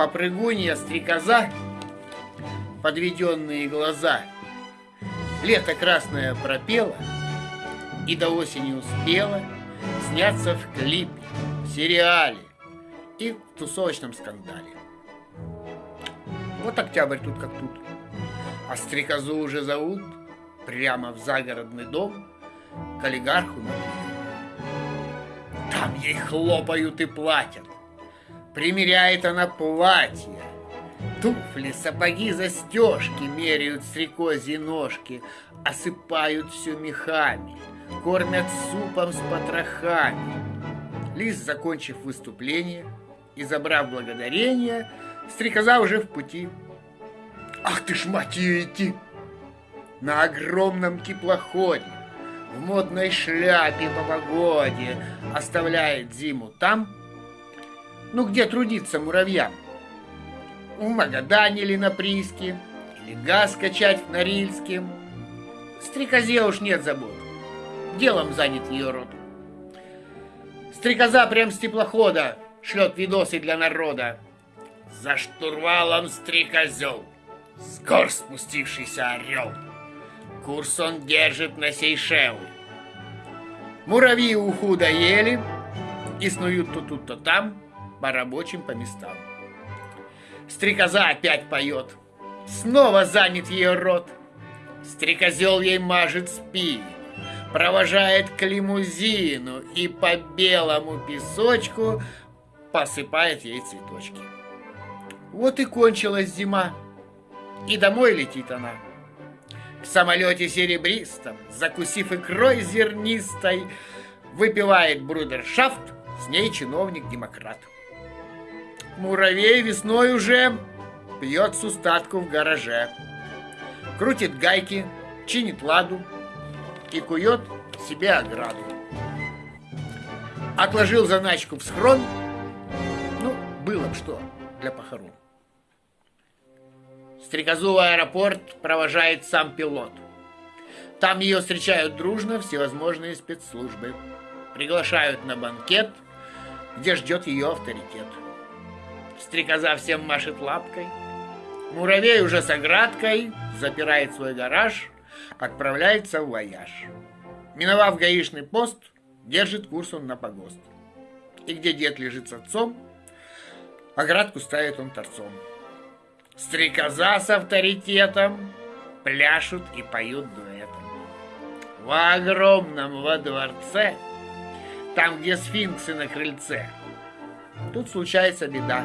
попрыгунья, стрекоза, подведенные глаза. Лето красное пропело и до осени успела сняться в клипе, в сериале и в тусовочном скандале. Вот октябрь тут как тут. А стрекозу уже зовут прямо в загородный дом к олигарху на Там ей хлопают и платят. Примеряет она платье. Туфли, сапоги, застежки меряют стрекозьи ножки, осыпают все мехами, кормят супом с потрохами. Лис, закончив выступление и забрав благодарение, стрекоза уже в пути. Ах ты ж, мать ее, идти! На огромном теплоходе, в модной шляпе по погоде, оставляет зиму там, ну где трудиться муравьям? В Магадане или на Приске, или газ качать в Норильске. Стрекозе уж нет забот, делом занят ее род. Стрекоза прям с теплохода шлет видосы для народа. За штурвалом стрекозел, скор спустившийся орел. Курс он держит на Сейшелы. Муравьи уху доели и снуют то тут, то там, по рабочим по местам. Стрекоза опять поет, снова занят ее рот. Стрекозел ей мажет спину, провожает к лимузину и по белому песочку посыпает ей цветочки. Вот и кончилась зима, и домой летит она. В самолете серебристом, закусив икрой зернистой, выпивает брудершафт, с ней чиновник-демократ. Муравей весной уже пьет с устатку в гараже. Крутит гайки, чинит ладу и кует себе ограду. Отложил заначку в схрон, ну, было б что для похорон. Стрекозу в аэропорт провожает сам пилот. Там ее встречают дружно всевозможные спецслужбы. Приглашают на банкет, где ждет ее авторитет. Стрекоза всем машет лапкой. Муравей уже с оградкой запирает свой гараж, отправляется в вояж. Миновав гаишный пост, держит курс он на погост. И где дед лежит с отцом, оградку ставит он торцом. Стрекоза с авторитетом пляшут и поют дуэтом. В огромном во дворце, там, где сфинксы на крыльце, тут случается беда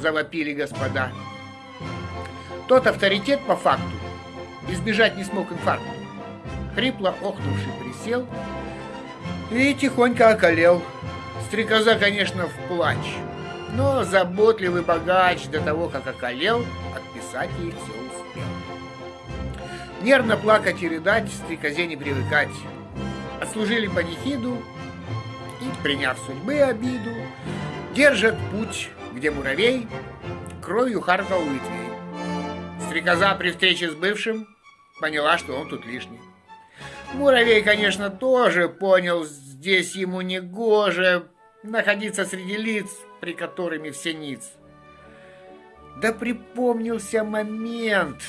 завопили господа. Тот авторитет по факту избежать не смог инфаркта. Хрипло охнувший присел и тихонько околел. Стрекоза, конечно, в плач, но заботливый богач до того, как околел, отписать ей все успел. Нервно плакать и рыдать стрекозе не привыкать. Отслужили панихиду и, приняв судьбы обиду, держат путь где муравей кровью харкал у ветвей. Стрекоза при встрече с бывшим поняла, что он тут лишний. Муравей, конечно, тоже понял, здесь ему не гоже находиться среди лиц, при которыми все ниц. Да припомнился момент,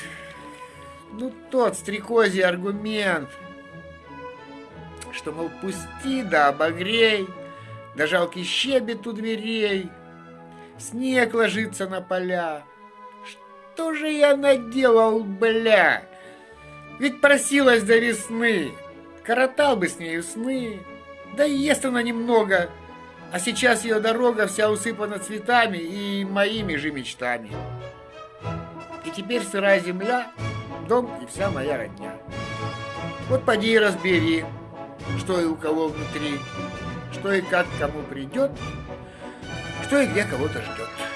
ну тот стрекозий аргумент, что, мол, пусти да обогрей, да жалкий щебет у дверей, снег ложится на поля. Что же я наделал, бля? Ведь просилась до весны, коротал бы с нею сны. Да ест она немного, а сейчас ее дорога вся усыпана цветами и моими же мечтами. И теперь сырая земля, дом и вся моя родня. Вот поди и разбери, что и у кого внутри, что и как кому придет, что и где кого-то ждет.